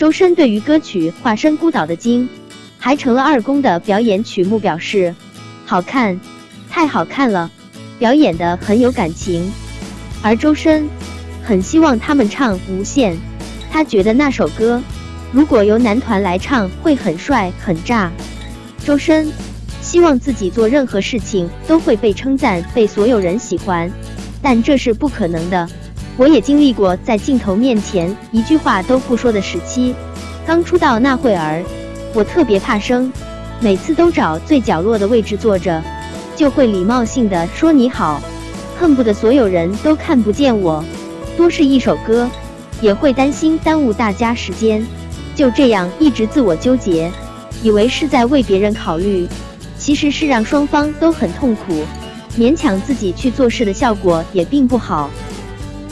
周深对于歌曲《化身孤岛的鲸》还成了二公的表演曲目表示好看，太好看了，表演的很有感情。而周深很希望他们唱《无限》，他觉得那首歌如果由男团来唱会很帅很炸。周深希望自己做任何事情都会被称赞，被所有人喜欢，但这是不可能的。我也经历过在镜头面前一句话都不说的时期。刚出道那会儿，我特别怕生，每次都找最角落的位置坐着，就会礼貌性的说你好，恨不得所有人都看不见我。多是一首歌，也会担心耽误大家时间，就这样一直自我纠结，以为是在为别人考虑，其实是让双方都很痛苦。勉强自己去做事的效果也并不好。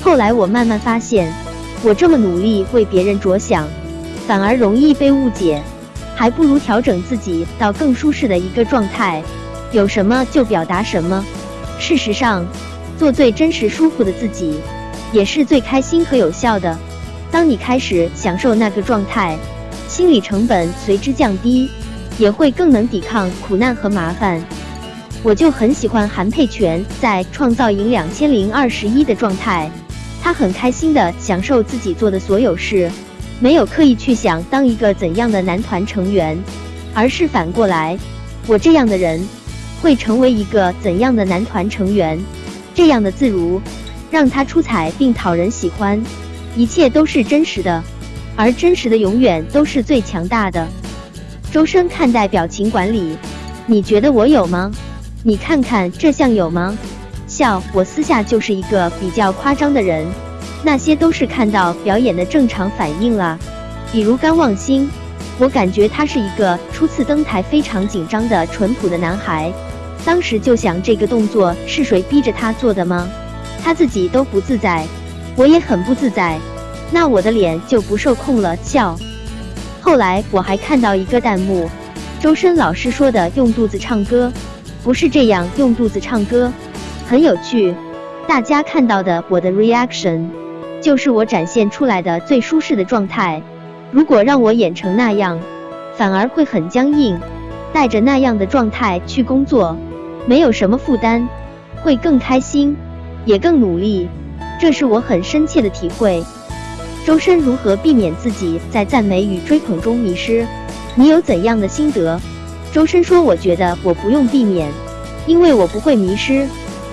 后来我慢慢发现，我这么努力为别人着想，反而容易被误解，还不如调整自己到更舒适的一个状态，有什么就表达什么。事实上，做最真实、舒服的自己，也是最开心和有效的。当你开始享受那个状态，心理成本随之降低，也会更能抵抗苦难和麻烦。我就很喜欢韩佩泉在《创造营两千零二十一》的状态。他很开心的享受自己做的所有事，没有刻意去想当一个怎样的男团成员，而是反过来，我这样的人会成为一个怎样的男团成员？这样的自如让他出彩并讨人喜欢，一切都是真实的，而真实的永远都是最强大的。周深看待表情管理，你觉得我有吗？你看看这像有吗？笑，我私下就是一个比较夸张的人，那些都是看到表演的正常反应了。比如甘望星，我感觉他是一个初次登台非常紧张的淳朴的男孩，当时就想这个动作是谁逼着他做的吗？他自己都不自在，我也很不自在，那我的脸就不受控了。笑。后来我还看到一个弹幕，周深老师说的用肚子唱歌，不是这样用肚子唱歌。很有趣，大家看到的我的 reaction，就是我展现出来的最舒适的状态。如果让我演成那样，反而会很僵硬。带着那样的状态去工作，没有什么负担，会更开心，也更努力。这是我很深切的体会。周深如何避免自己在赞美与追捧中迷失？你有怎样的心得？周深说：“我觉得我不用避免，因为我不会迷失。”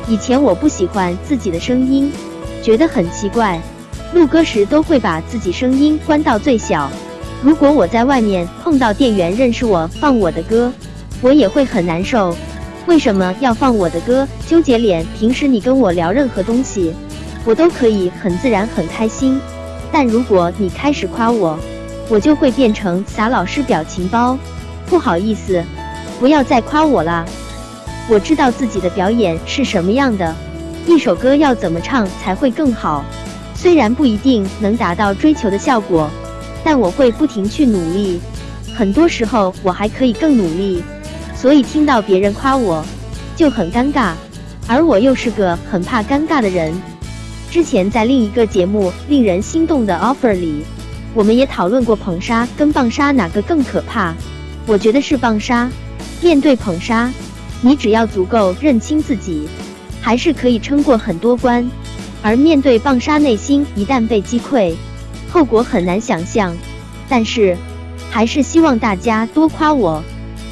以前我不喜欢自己的声音，觉得很奇怪，录歌时都会把自己声音关到最小。如果我在外面碰到店员认识我放我的歌，我也会很难受。为什么要放我的歌？纠结脸。平时你跟我聊任何东西，我都可以很自然很开心。但如果你开始夸我，我就会变成撒老师表情包。不好意思，不要再夸我了。我知道自己的表演是什么样的，一首歌要怎么唱才会更好。虽然不一定能达到追求的效果，但我会不停去努力。很多时候我还可以更努力，所以听到别人夸我就很尴尬，而我又是个很怕尴尬的人。之前在另一个节目《令人心动的 offer》里，我们也讨论过捧杀跟棒杀哪个更可怕。我觉得是棒杀。面对捧杀。你只要足够认清自己，还是可以撑过很多关。而面对棒杀，内心一旦被击溃，后果很难想象。但是，还是希望大家多夸我，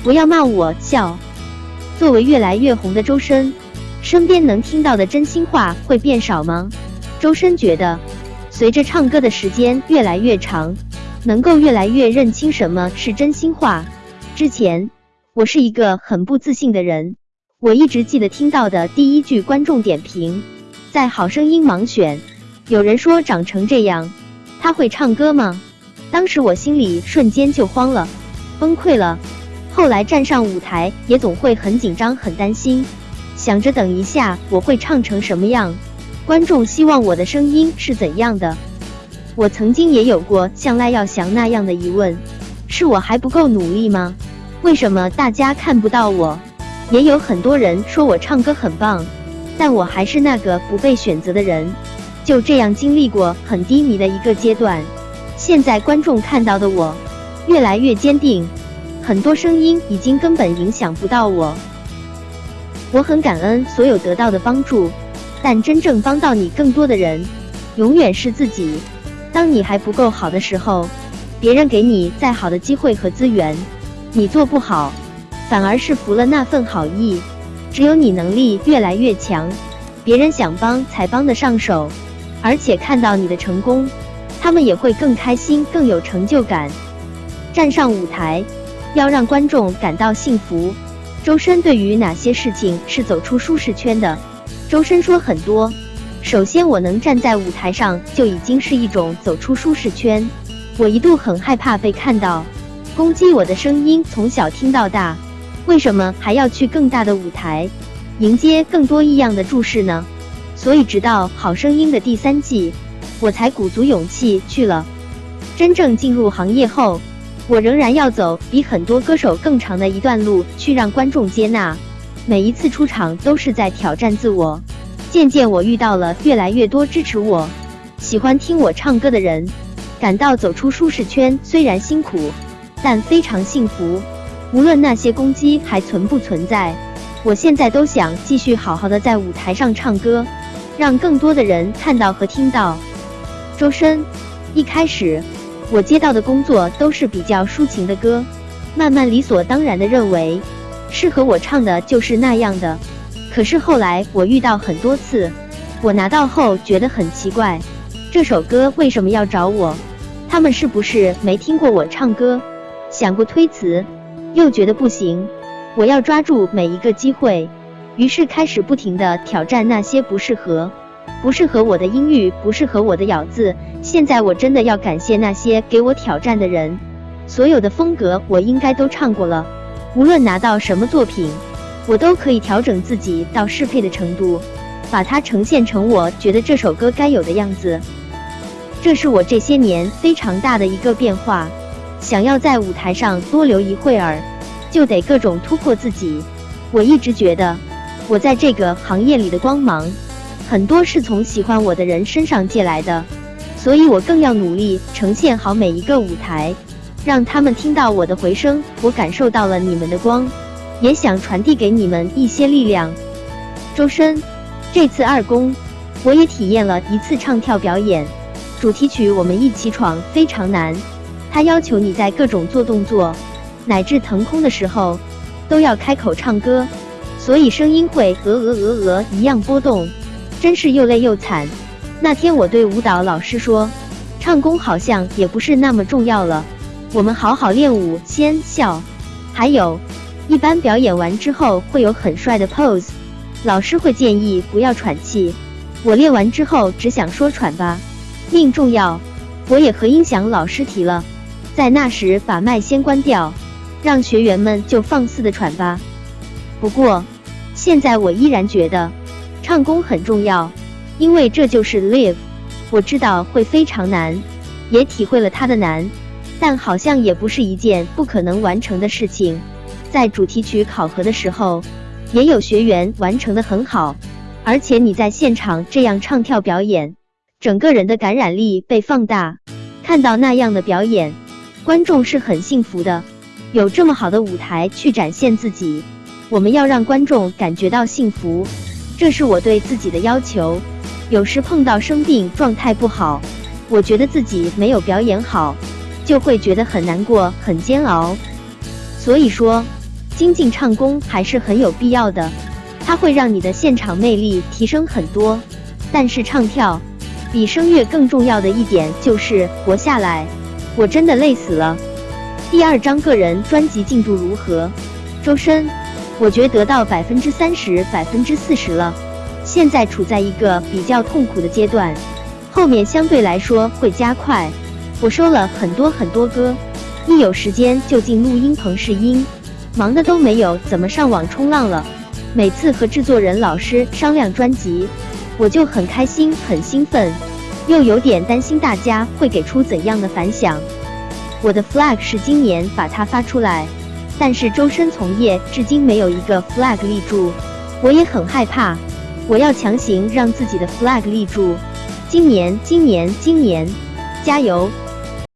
不要骂我。笑。作为越来越红的周深，身边能听到的真心话会变少吗？周深觉得，随着唱歌的时间越来越长，能够越来越认清什么是真心话。之前。我是一个很不自信的人，我一直记得听到的第一句观众点评，在《好声音》盲选，有人说长成这样，他会唱歌吗？当时我心里瞬间就慌了，崩溃了。后来站上舞台也总会很紧张、很担心，想着等一下我会唱成什么样，观众希望我的声音是怎样的。我曾经也有过像赖耀祥那样的疑问，是我还不够努力吗？为什么大家看不到我？也有很多人说我唱歌很棒，但我还是那个不被选择的人。就这样经历过很低迷的一个阶段，现在观众看到的我，越来越坚定，很多声音已经根本影响不到我。我很感恩所有得到的帮助，但真正帮到你更多的人，永远是自己。当你还不够好的时候，别人给你再好的机会和资源，你做不好，反而是服了那份好意。只有你能力越来越强，别人想帮才帮得上手，而且看到你的成功，他们也会更开心、更有成就感。站上舞台，要让观众感到幸福。周深对于哪些事情是走出舒适圈的？周深说很多。首先，我能站在舞台上就已经是一种走出舒适圈。我一度很害怕被看到，攻击我的声音从小听到大，为什么还要去更大的舞台，迎接更多异样的注视呢？所以，直到《好声音》的第三季，我才鼓足勇气去了。真正进入行业后。我仍然要走比很多歌手更长的一段路，去让观众接纳。每一次出场都是在挑战自我。渐渐，我遇到了越来越多支持我、喜欢听我唱歌的人，感到走出舒适圈虽然辛苦，但非常幸福。无论那些攻击还存不存在，我现在都想继续好好的在舞台上唱歌，让更多的人看到和听到。周深，一开始。我接到的工作都是比较抒情的歌，慢慢理所当然的认为，适合我唱的就是那样的。可是后来我遇到很多次，我拿到后觉得很奇怪，这首歌为什么要找我？他们是不是没听过我唱歌？想过推辞，又觉得不行，我要抓住每一个机会，于是开始不停的挑战那些不适合。不适合我的音域，不适合我的咬字。现在我真的要感谢那些给我挑战的人。所有的风格我应该都唱过了，无论拿到什么作品，我都可以调整自己到适配的程度，把它呈现成我觉得这首歌该有的样子。这是我这些年非常大的一个变化。想要在舞台上多留一会儿，就得各种突破自己。我一直觉得，我在这个行业里的光芒。很多是从喜欢我的人身上借来的，所以我更要努力呈现好每一个舞台，让他们听到我的回声。我感受到了你们的光，也想传递给你们一些力量。周深，这次二公，我也体验了一次唱跳表演。主题曲《我们一起闯》非常难，他要求你在各种做动作，乃至腾空的时候，都要开口唱歌，所以声音会鹅鹅鹅鹅一样波动。真是又累又惨。那天我对舞蹈老师说，唱功好像也不是那么重要了，我们好好练舞先笑。还有，一般表演完之后会有很帅的 pose，老师会建议不要喘气。我练完之后只想说喘吧，命重要。我也和音响老师提了，在那时把麦先关掉，让学员们就放肆的喘吧。不过，现在我依然觉得。唱功很重要，因为这就是 live。我知道会非常难，也体会了它的难，但好像也不是一件不可能完成的事情。在主题曲考核的时候，也有学员完成的很好，而且你在现场这样唱跳表演，整个人的感染力被放大。看到那样的表演，观众是很幸福的，有这么好的舞台去展现自己。我们要让观众感觉到幸福。这是我对自己的要求。有时碰到生病、状态不好，我觉得自己没有表演好，就会觉得很难过、很煎熬。所以说，精进唱功还是很有必要的，它会让你的现场魅力提升很多。但是唱跳比声乐更重要的一点就是活下来。我真的累死了。第二张个人专辑进度如何？周深。我觉得到百分之三十、百分之四十了，现在处在一个比较痛苦的阶段，后面相对来说会加快。我收了很多很多歌，一有时间就进录音棚试音，忙的都没有怎么上网冲浪了。每次和制作人老师商量专辑，我就很开心、很兴奋，又有点担心大家会给出怎样的反响。我的 flag 是今年把它发出来。但是周深从业至今没有一个 flag 立住，我也很害怕。我要强行让自己的 flag 立住。今年，今年，今年，加油！